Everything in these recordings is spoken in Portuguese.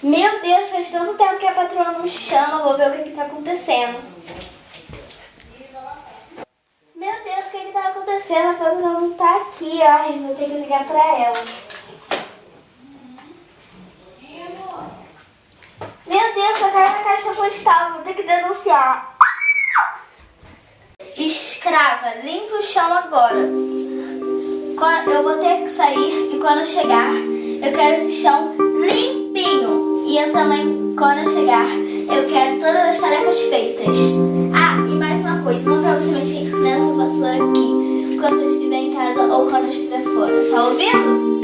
Meu Deus, faz tanto tempo que a patroa não chama. Vou ver o que que tá acontecendo. Meu Deus, o que que tá acontecendo? A patroa não tá aqui. Eu vou ter que ligar pra ela. Meu Deus, só caiu na caixa postal. Vou ter que denunciar. Escrava, limpa o chão agora. Eu vou ter que sair e quando chegar, eu quero esse chão limpinho. E eu também, quando eu chegar, eu quero todas as tarefas feitas. Ah, e mais uma coisa, não pra você mexer nessa vassoura aqui quando eu estiver em casa ou quando eu estiver fora. Tá ouvindo?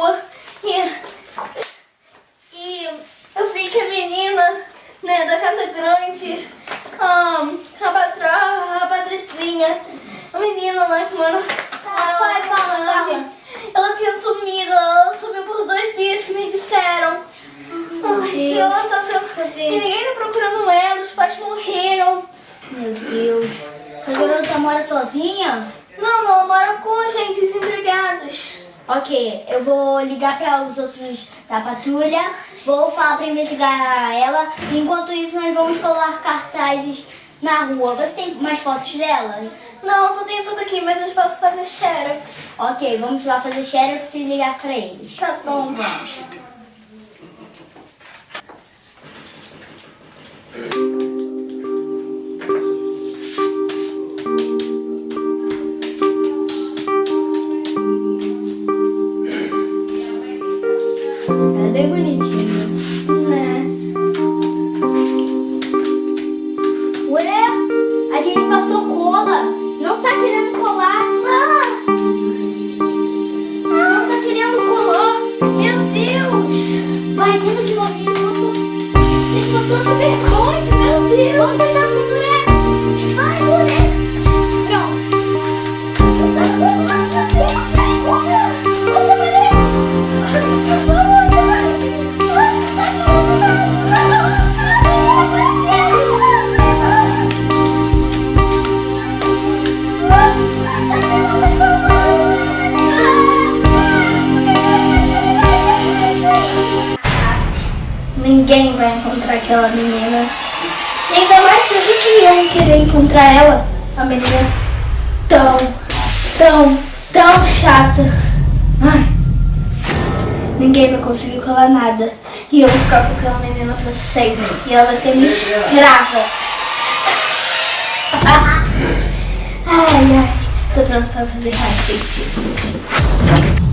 Patroa e, e eu vi que a menina, né, da casa grande, ahn, a patroa, a Patricinha, a menina lá que mora Tá, vai, fala, fala. ela tinha sumido, ela sumiu por dois dias que me disseram. Ai, e ela tá sendo. E ninguém tá procurando ela, os pais morreram. Meu Deus. Essa garota mora sozinha? Não, não, mora com agentes empregados. Ok, eu vou ligar para os outros da patrulha, vou falar para investigar ela. Enquanto isso, nós vamos colar cartazes na rua. Você tem mais fotos dela? Não, só tem essa daqui, mas eu posso fazer xerox. Ok, vamos lá fazer xerox e ligar para eles. Tá bom. Vamos. Bem bonitinha. Né? Ué, a gente passou cola. Não tá querendo colar. Ah, Não tá querendo colar. meu Deus! Vai, tenta de novo. Ele botou essa vergonha, Ninguém vai encontrar aquela menina. E ainda mais que eu que iam querer encontrar ela. A menina tão, tão, tão chata. Ai. Ninguém vai conseguir colar nada. E eu vou ficar com aquela menina pra sempre. E ela vai ser minha escrava. Ai, ai. Tô pronto pra fazer mais feitiço.